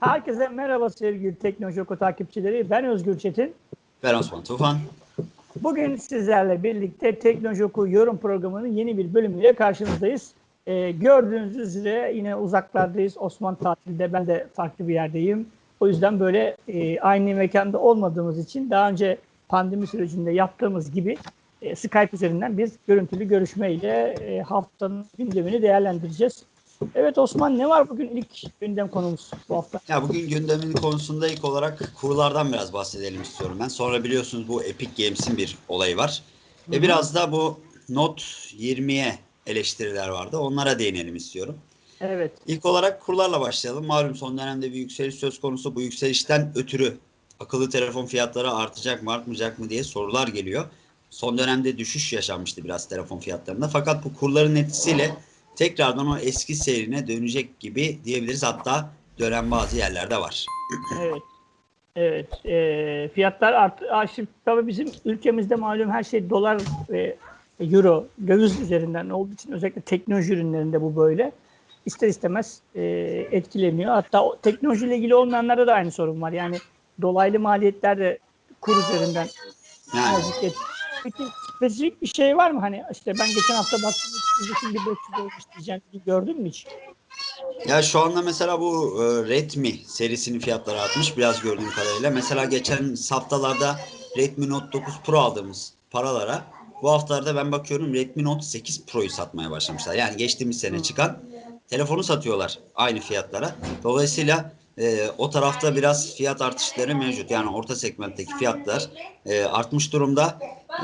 Herkese merhaba sevgili Teknoloji Oku takipçileri. Ben Özgür Çetin. Ben Osman Tufan. Bugün sizlerle birlikte Teknoloji Oku yorum programının yeni bir bölümüyle karşınızdayız. Ee, gördüğünüz üzere yine uzaklardayız. Osman tatilde, ben de farklı bir yerdeyim. O yüzden böyle e, aynı mekanda olmadığımız için daha önce pandemi sürecinde yaptığımız gibi e, Skype üzerinden biz görüntülü görüşmeyle e, haftanın gündemini değerlendireceğiz. Evet Osman ne var bugün ilk gündem konumuz bu hafta? Ya bugün gündemin konusunda ilk olarak kurlardan biraz bahsedelim istiyorum ben. Sonra biliyorsunuz bu Epic Games'in bir olayı var. Ve biraz da bu Note 20'ye eleştiriler vardı. Onlara değinelim istiyorum. Evet. İlk olarak kurlarla başlayalım. Malum son dönemde bir yükseliş söz konusu. Bu yükselişten ötürü akıllı telefon fiyatları artacak mı artmayacak mı diye sorular geliyor. Son dönemde düşüş yaşanmıştı biraz telefon fiyatlarında. Fakat bu kurların etkisiyle tekrardan o eski seyrine dönecek gibi diyebiliriz. Hatta dönen bazı yerlerde var. Evet. Evet. E, fiyatlar arttı. Şimdi tabii bizim ülkemizde malum her şey dolar ve euro, döviz üzerinden olduğu için özellikle teknoloji ürünlerinde bu böyle. İster istemez e, etkileniyor. Hatta o, teknolojiyle ilgili olmayanlarda da aynı sorun var. Yani dolaylı maliyetler de kur üzerinden Yani Peki spesifik bir şey var mı? Hani işte ben geçen hafta baktım şimdi 500 olmuş diyeceğim. Gördün mü hiç? Ya şu anda mesela bu e, Redmi serisinin fiyatları artmış biraz gördüğüm kadarıyla. Mesela geçen haftalarda Redmi Note 9 Pro aldığımız paralara bu haftalarda ben bakıyorum Redmi Note 8 Pro'yu satmaya başlamışlar. Yani geçtiğimiz sene çıkan telefonu satıyorlar aynı fiyatlara. Dolayısıyla e, o tarafta biraz fiyat artışları mevcut. Yani orta segmentteki fiyatlar e, artmış durumda.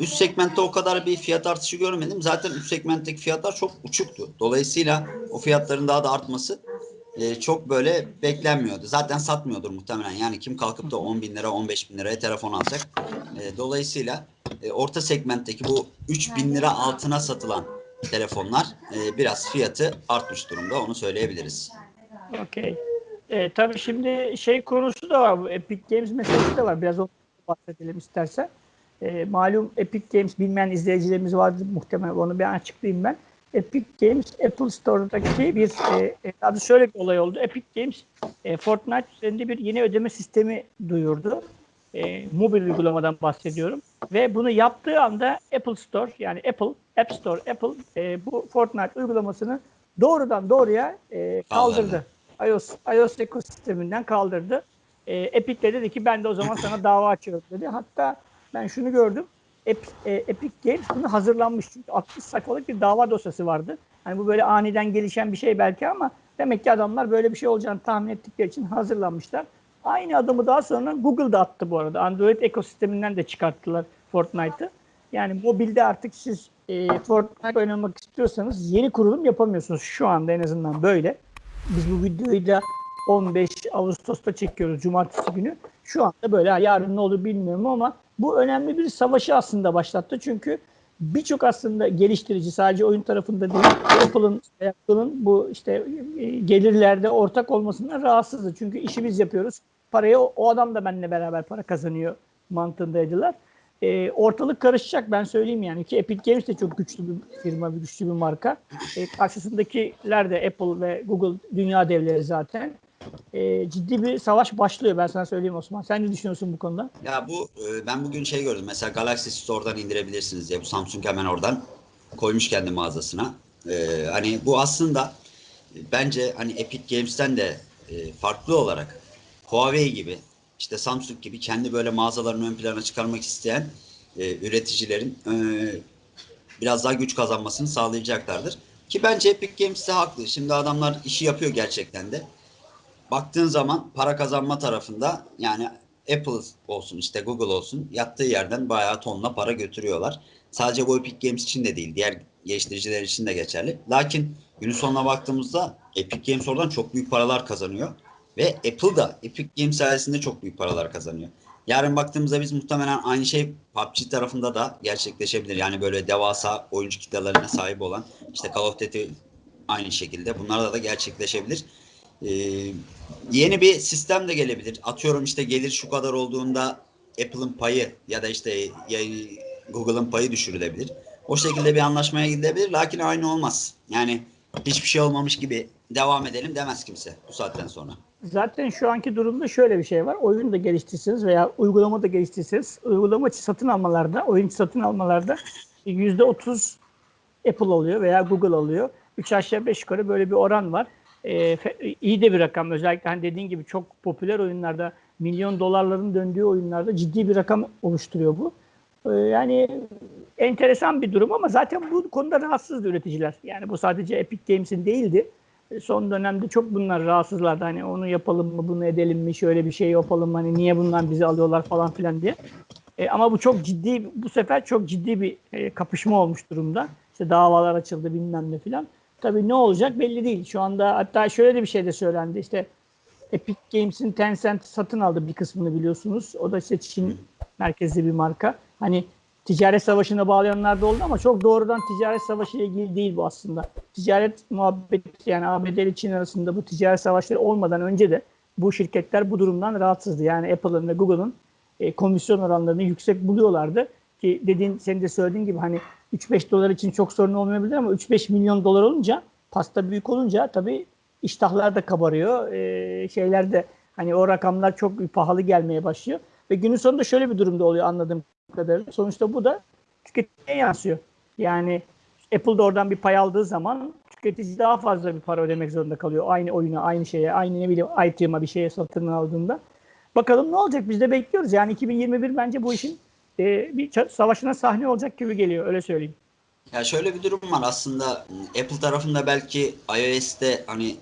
Üst segmentte o kadar bir fiyat artışı görmedim. Zaten üst segmentteki fiyatlar çok uçuktu. Dolayısıyla o fiyatların daha da artması e, çok böyle beklenmiyordu. Zaten satmıyordur muhtemelen. Yani kim kalkıp da 10 bin lira 15 bin liraya telefon alacak. E, dolayısıyla e, orta segmentteki bu 3 bin lira altına satılan telefonlar e, biraz fiyatı artmış durumda. Onu söyleyebiliriz. Okey. E, tabii şimdi şey konusu da var. Bu Epic Games meselesi de var. Biraz ondan bahsedelim istersen. E, malum Epic Games bilmeyen izleyicilerimiz vardır muhtemelen. Onu bir açıklayayım ben. Epic Games Apple Store'daki bir e, e, adı şöyle bir olay oldu. Epic Games e, Fortnite üzerinde bir yeni ödeme sistemi duyurdu. E, mobil uygulamadan bahsediyorum. Ve bunu yaptığı anda Apple Store yani Apple App Store Apple e, bu Fortnite uygulamasını doğrudan doğruya e, kaldırdı. iOS, iOS ekosisteminden kaldırdı. E, Epic de dedi ki ben de o zaman sana dava açıyorum dedi. Hatta ben şunu gördüm. Ep- e, Epic Games bunu hazırlanmış. Çünkü 60 sayfalık bir dava dosyası vardı. Hani bu böyle aniden gelişen bir şey belki ama demek ki adamlar böyle bir şey olacağını tahmin ettikleri için hazırlanmışlar. Aynı adımı daha sonra Google da attı bu arada. Android ekosisteminden de çıkarttılar Fortnite'ı. Yani mobilde artık siz e, Fortnite oynamak istiyorsanız yeni kurulum yapamıyorsunuz. Şu anda en azından böyle. Biz bu videoyu da 15 Ağustos'ta çekiyoruz Cumartesi günü. Şu anda böyle yarın ne olur bilmiyorum ama bu önemli bir savaşı aslında başlattı. Çünkü birçok aslında geliştirici sadece oyun tarafında değil Apple'ın Apple'ın bu işte e, gelirlerde ortak olmasından rahatsızdı. Çünkü işi biz yapıyoruz. Parayı o, o adam da benimle beraber para kazanıyor mantığındaydılar. E, ortalık karışacak ben söyleyeyim yani ki Epic Games de çok güçlü bir firma, bir güçlü bir marka. E, karşısındakiler de Apple ve Google dünya devleri zaten. E, ciddi bir savaş başlıyor ben sana söyleyeyim Osman. Sen ne düşünüyorsun bu konuda? Ya bu e, ben bugün şey gördüm. Mesela Galaxy Store'dan indirebilirsiniz diye. Bu Samsung hemen oradan koymuş kendi mağazasına. E, hani bu aslında bence hani Epic Games'ten de e, farklı olarak Huawei gibi işte Samsung gibi kendi böyle mağazalarını ön plana çıkarmak isteyen e, üreticilerin e, biraz daha güç kazanmasını sağlayacaklardır. Ki bence Epic Games de haklı. Şimdi adamlar işi yapıyor gerçekten de baktığın zaman para kazanma tarafında yani Apple olsun işte Google olsun yattığı yerden bayağı tonla para götürüyorlar. Sadece bu Epic Games için de değil diğer geliştiriciler için de geçerli. Lakin günün sonuna baktığımızda Epic Games oradan çok büyük paralar kazanıyor. Ve Apple da Epic Games sayesinde çok büyük paralar kazanıyor. Yarın baktığımızda biz muhtemelen aynı şey PUBG tarafında da gerçekleşebilir. Yani böyle devasa oyuncu kitlelerine sahip olan işte Call of Duty aynı şekilde bunlarda da gerçekleşebilir. Ee, yeni bir sistem de gelebilir. Atıyorum işte gelir şu kadar olduğunda Apple'ın payı ya da işte Google'ın payı düşürülebilir. O şekilde bir anlaşmaya gidilebilir. Lakin aynı olmaz. Yani hiçbir şey olmamış gibi devam edelim demez kimse bu saatten sonra. zaten şu anki durumda şöyle bir şey var. Oyun da geliştirirseniz veya uygulama da geliştirirseniz uygulama satın almalarda, oyun satın almalarda %30 Apple alıyor veya Google alıyor. 3 aşağı 5 yukarı böyle bir oran var. Ee, iyi de bir rakam. Özellikle hani dediğin gibi çok popüler oyunlarda milyon dolarların döndüğü oyunlarda ciddi bir rakam oluşturuyor bu. Ee, yani enteresan bir durum ama zaten bu konuda rahatsızdı üreticiler. Yani bu sadece Epic Games'in değildi. E, Son dönemde çok bunlar rahatsızlardı. Hani onu yapalım mı, bunu edelim mi, şöyle bir şey yapalım mı, hani niye bundan bizi alıyorlar falan filan diye. E, ama bu çok ciddi, bu sefer çok ciddi bir e, kapışma olmuş durumda. İşte davalar açıldı bilmem ne filan. Tabii ne olacak belli değil. Şu anda hatta şöyle de bir şey de söylendi. İşte Epic Games'in Tencent satın aldı bir kısmını biliyorsunuz. O da işte Çin merkezli bir marka. Hani ticaret savaşına bağlayanlar da oldu ama çok doğrudan ticaret savaşı ile ilgili değil bu aslında. Ticaret muhabbeti yani ABD ile Çin arasında bu ticaret savaşları olmadan önce de bu şirketler bu durumdan rahatsızdı. Yani Apple'ın ve Google'ın e, komisyon oranlarını yüksek buluyorlardı. Ki dediğin, senin de söylediğin gibi hani 3-5 dolar için çok sorun olmayabilir ama 3-5 milyon dolar olunca pasta büyük olunca tabii iştahlar da kabarıyor. E, şeyler de hani o rakamlar çok pahalı gelmeye başlıyor. Ve günün sonunda şöyle bir durumda oluyor anladığım kadarıyla. Sonuçta bu da tüketiciye yansıyor. Yani Apple da oradan bir pay aldığı zaman tüketici daha fazla bir para ödemek zorunda kalıyor. Aynı oyuna, aynı şeye, aynı ne bileyim item'a bir şeye satın aldığında. Bakalım ne olacak? Biz de bekliyoruz. Yani 2021 bence bu işin e, bir savaşına sahne olacak gibi geliyor. Öyle söyleyeyim. Ya şöyle bir durum var aslında Apple tarafında belki iOS'te hani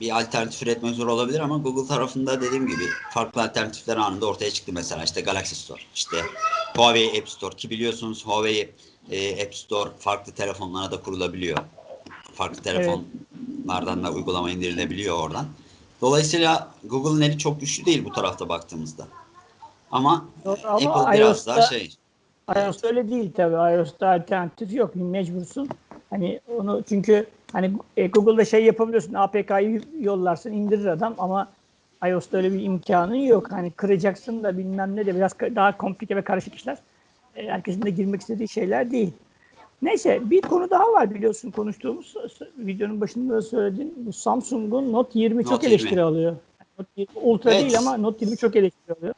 bir alternatif üretmek zor olabilir ama Google tarafında dediğim gibi farklı alternatifler anında ortaya çıktı mesela işte Galaxy Store, işte Huawei App Store ki biliyorsunuz Huawei e, App Store farklı telefonlara da kurulabiliyor. Farklı telefonlardan da uygulama indirilebiliyor oradan. Dolayısıyla Google'ın eli çok güçlü değil bu tarafta baktığımızda. Ama, Ama Apple biraz daha şey iOS öyle değil tabii. iOS'ta alternatif yok. Mecbursun. Hani onu çünkü hani e, Google'da şey yapabiliyorsun. APK'yı yollarsın indirir adam ama iOS'ta öyle bir imkanın yok. Hani kıracaksın da bilmem ne de biraz daha komplike ve karışık işler. E, herkesin de girmek istediği şeyler değil. Neyse bir konu daha var biliyorsun konuştuğumuz videonun başında da söyledim. Bu Samsung'un Note 20 çok Note 20. eleştiri alıyor. Note 20 Ultra Evet. değil ama Note 20 çok eleştiri alıyor.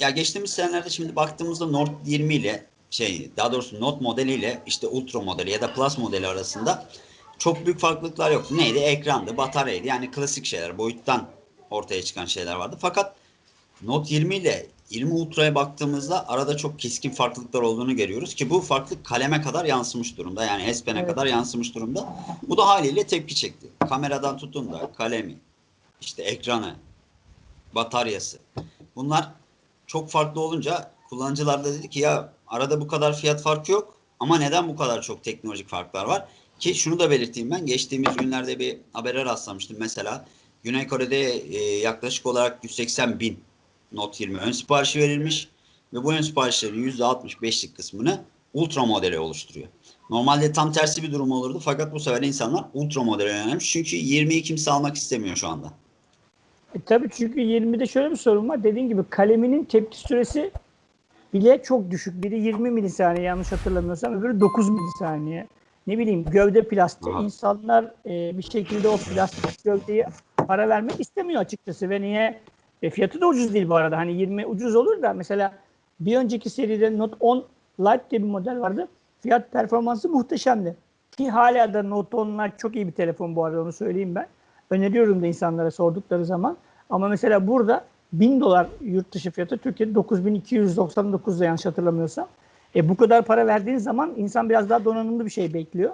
Ya geçtiğimiz senelerde şimdi baktığımızda Note 20 ile şey daha doğrusu Note modeliyle işte Ultra modeli ya da Plus modeli arasında çok büyük farklılıklar yok. Neydi? Ekrandı, bataryaydı. Yani klasik şeyler, boyuttan ortaya çıkan şeyler vardı. Fakat Note 20 ile 20 Ultra'ya baktığımızda arada çok keskin farklılıklar olduğunu görüyoruz ki bu farklılık kaleme kadar yansımış durumda. Yani S Pen'e Evet. kadar yansımış durumda. Bu da haliyle tepki çekti. Kameradan tutun da kalemi, işte ekranı, bataryası. Bunlar çok farklı olunca kullanıcılar da dedi ki ya arada bu kadar fiyat farkı yok ama neden bu kadar çok teknolojik farklar var? Ki şunu da belirteyim ben geçtiğimiz günlerde bir habere rastlamıştım mesela Güney Kore'de e, yaklaşık olarak 180 bin Note 20 ön siparişi verilmiş ve bu ön siparişlerin %65'lik kısmını Ultra modeli oluşturuyor. Normalde tam tersi bir durum olurdu fakat bu sefer insanlar Ultra modele yönelmiş çünkü 20'yi kimse almak istemiyor şu anda. E, tabii çünkü 20'de şöyle bir sorun var. Dediğin gibi kaleminin tepki süresi bile çok düşük. Biri 20 milisaniye yanlış hatırlamıyorsam öbürü 9 milisaniye. Ne bileyim gövde plastik. Aha. İnsanlar e, bir şekilde o plastik gövdeyi para vermek istemiyor açıkçası ve niye? E, fiyatı da ucuz değil bu arada. Hani 20 ucuz olur da mesela bir önceki seride Note 10 Lite diye bir model vardı. Fiyat performansı muhteşemdi. Ki hala da Note 10 Lite çok iyi bir telefon bu arada onu söyleyeyim ben. Öneriyorum da insanlara sordukları zaman. Ama mesela burada 1000 dolar yurt dışı fiyatı Türkiye'de 9299 da yanlış hatırlamıyorsam. E, bu kadar para verdiğin zaman insan biraz daha donanımlı bir şey bekliyor.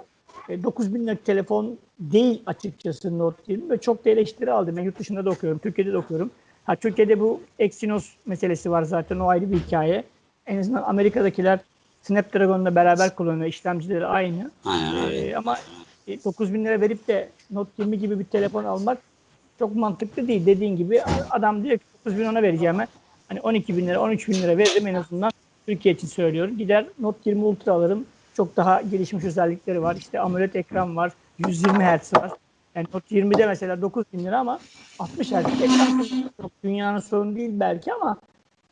E, 9000 liralık telefon değil açıkçası Note 20 ve çok da eleştiri aldım. Ben yurt dışında da okuyorum, Türkiye'de de okuyorum. Ha, Türkiye'de bu Exynos meselesi var zaten o ayrı bir hikaye. En azından Amerika'dakiler Snapdragon'la beraber kullanıyor. İşlemcileri aynı. Aynen. Ee, ama e, 9 bin lira verip de Note 20 gibi bir telefon almak çok mantıklı değil. Dediğin gibi adam diyor ki 9 bin ona vereceğime hani 12 bin lira 13 bin lira veririm en azından Türkiye için söylüyorum. Gider Note 20 Ultra alırım. Çok daha gelişmiş özellikleri var. İşte AMOLED ekran var. 120 Hz var. Yani Note 20'de mesela 9 bin lira ama 60 Hz ekran çok dünyanın sorunu değil belki ama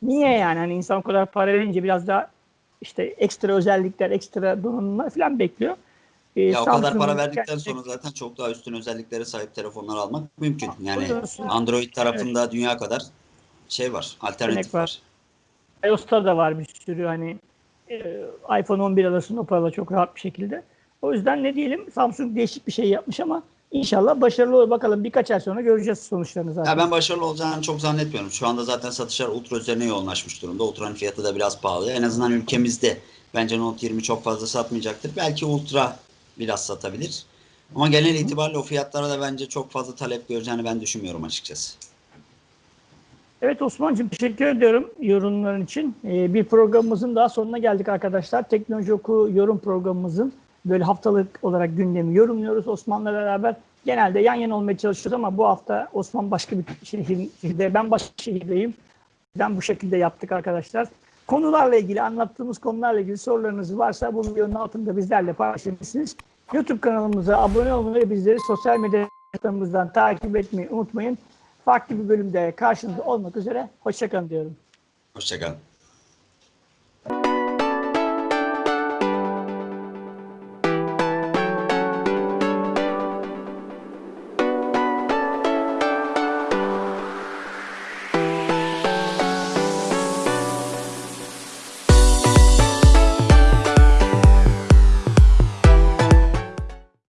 niye yani? Hani insan o kadar para verince biraz daha işte ekstra özellikler, ekstra donanımlar falan bekliyor. e, Ya o kadar para verdikten sonra zaten çok daha üstün özelliklere sahip telefonlar almak mümkün. Yani Buyursun. Android tarafında dünya kadar şey var, alternatif var. var. iOS'ta da var bir sürü hani e, iPhone 11 alırsın o parayla çok rahat bir şekilde. O yüzden ne diyelim Samsung değişik bir şey yapmış ama inşallah başarılı olur. Bakalım birkaç ay sonra göreceğiz sonuçlarını zaten. Ya ben başarılı olacağını çok zannetmiyorum. Şu anda zaten satışlar Ultra üzerine yoğunlaşmış durumda. Ultra'nın fiyatı da biraz pahalı. En azından ülkemizde bence Note 20 çok fazla satmayacaktır. Belki Ultra biraz satabilir. Ama genel itibariyle o fiyatlara da bence çok fazla talep göreceğini ben düşünmüyorum açıkçası. Evet Osman'cığım teşekkür ediyorum yorumların için. Ee, bir programımızın daha sonuna geldik arkadaşlar. Teknoloji Oku yorum programımızın böyle haftalık olarak gündemi yorumluyoruz Osman'la beraber. Genelde yan yana olmaya çalışıyoruz ama bu hafta Osman başka bir şehirde, ben başka şehirdeyim. Ben bu şekilde yaptık arkadaşlar. Konularla ilgili, anlattığımız konularla ilgili sorularınız varsa bu videonun altında bizlerle paylaşabilirsiniz. YouTube kanalımıza abone olmayı bizleri sosyal medya hesaplarımızdan takip etmeyi unutmayın. Farklı bir bölümde karşınızda olmak üzere. Hoşçakalın diyorum. Hoşçakalın.